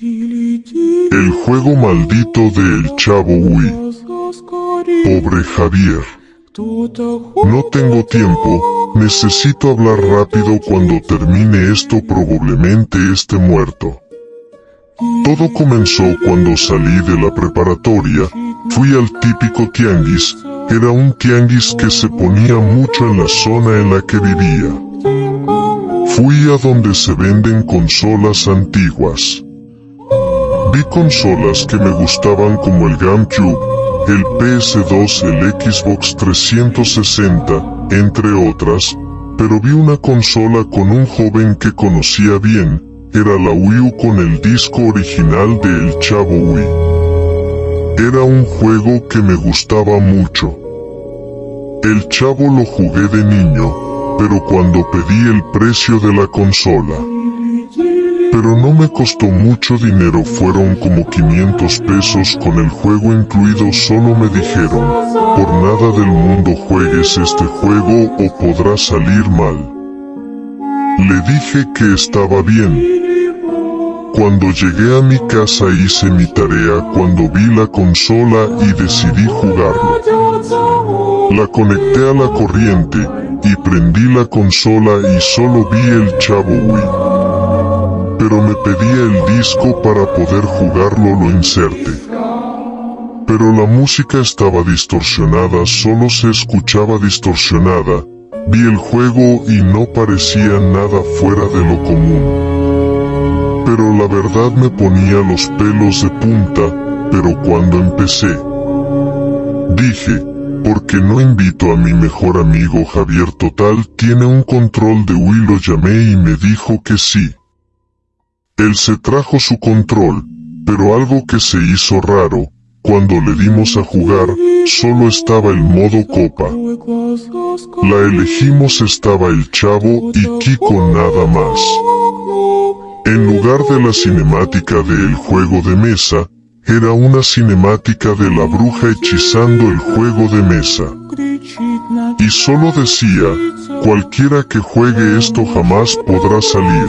El juego maldito de El Chavo Wii. Pobre Javier. No tengo tiempo, necesito hablar rápido cuando termine esto probablemente esté muerto. Todo comenzó cuando salí de la preparatoria, fui al típico tianguis, era un tianguis que se ponía mucho en la zona en la que vivía. Fui a donde se venden consolas antiguas. Vi consolas que me gustaban como el GameCube, el PS2, el Xbox 360, entre otras, pero vi una consola con un joven que conocía bien, era la Wii U con el disco original de El Chavo Wii. Era un juego que me gustaba mucho. El Chavo lo jugué de niño, pero cuando pedí el precio de la consola, pero no me costó mucho dinero, fueron como 500 pesos con el juego incluido, solo me dijeron, por nada del mundo juegues este juego o podrá salir mal. Le dije que estaba bien. Cuando llegué a mi casa hice mi tarea cuando vi la consola y decidí jugarlo. La conecté a la corriente y prendí la consola y solo vi el chavo Wii pero me pedía el disco para poder jugarlo lo inserte. Pero la música estaba distorsionada, solo se escuchaba distorsionada, vi el juego y no parecía nada fuera de lo común. Pero la verdad me ponía los pelos de punta, pero cuando empecé, dije, ¿por qué no invito a mi mejor amigo Javier Total? Tiene un control de Wii, lo llamé y me dijo que sí. Él se trajo su control, pero algo que se hizo raro, cuando le dimos a jugar, solo estaba el modo copa. La elegimos estaba el chavo y Kiko nada más. En lugar de la cinemática del juego de mesa, era una cinemática de la bruja hechizando el juego de mesa. Y solo decía, cualquiera que juegue esto jamás podrá salir.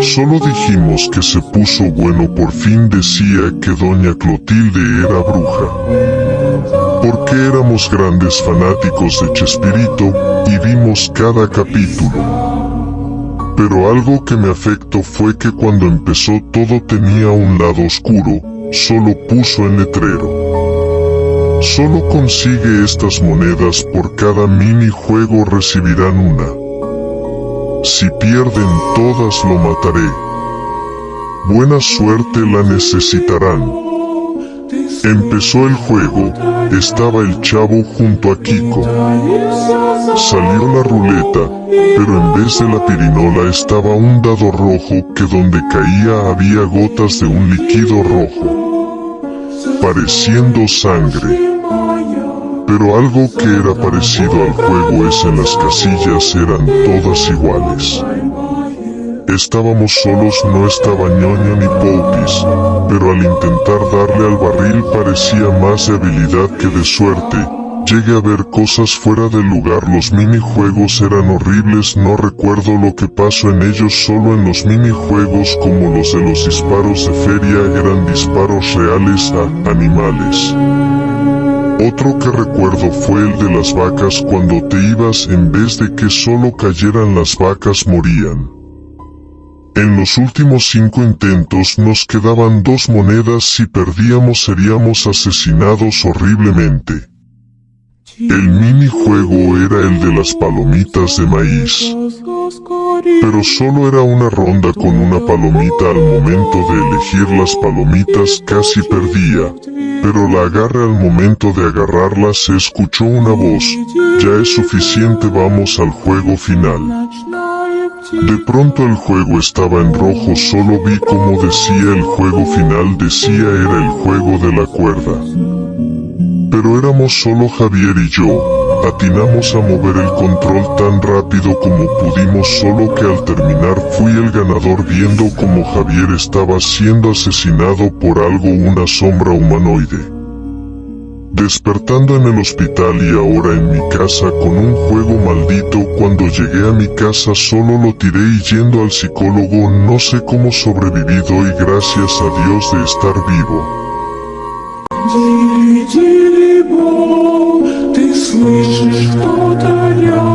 Solo dijimos que se puso bueno por fin decía que doña Clotilde era bruja. Porque éramos grandes fanáticos de Chespirito y vimos cada capítulo. Pero algo que me afectó fue que cuando empezó todo tenía un lado oscuro, solo puso el letrero. Solo consigue estas monedas por cada minijuego recibirán una. Si pierden todas lo mataré. Buena suerte la necesitarán. Empezó el juego, estaba el chavo junto a Kiko. Salió la ruleta, pero en vez de la pirinola estaba un dado rojo que donde caía había gotas de un líquido rojo, pareciendo sangre pero algo que era parecido al juego es en las casillas eran todas iguales. Estábamos solos, no estaba ñoña ni popis, pero al intentar darle al barril parecía más de habilidad que de suerte, Llegué a ver cosas fuera del lugar, los minijuegos eran horribles, no recuerdo lo que pasó en ellos, solo en los minijuegos como los de los disparos de feria eran disparos reales a animales. Otro que recuerdo fue el de las vacas cuando te ibas en vez de que solo cayeran las vacas morían. En los últimos cinco intentos nos quedaban dos monedas si perdíamos seríamos asesinados horriblemente. El minijuego era el de las palomitas de maíz. Pero solo era una ronda con una palomita al momento de elegir las palomitas casi perdía, pero la agarre al momento de agarrarla se escuchó una voz, ya es suficiente vamos al juego final. De pronto el juego estaba en rojo solo vi como decía el juego final decía era el juego de la cuerda. Pero éramos solo Javier y yo, atinamos a mover el control tan rápido como pudimos solo que al terminar fui el ganador viendo como Javier estaba siendo asesinado por algo una sombra humanoide. despertando en el hospital y ahora en mi casa con un juego maldito cuando llegué a mi casa solo lo tiré y yendo al psicólogo no sé cómo sobreviví doy gracias a Dios de estar vivo. Великий Бог, ты слышишь, кто-то рядом.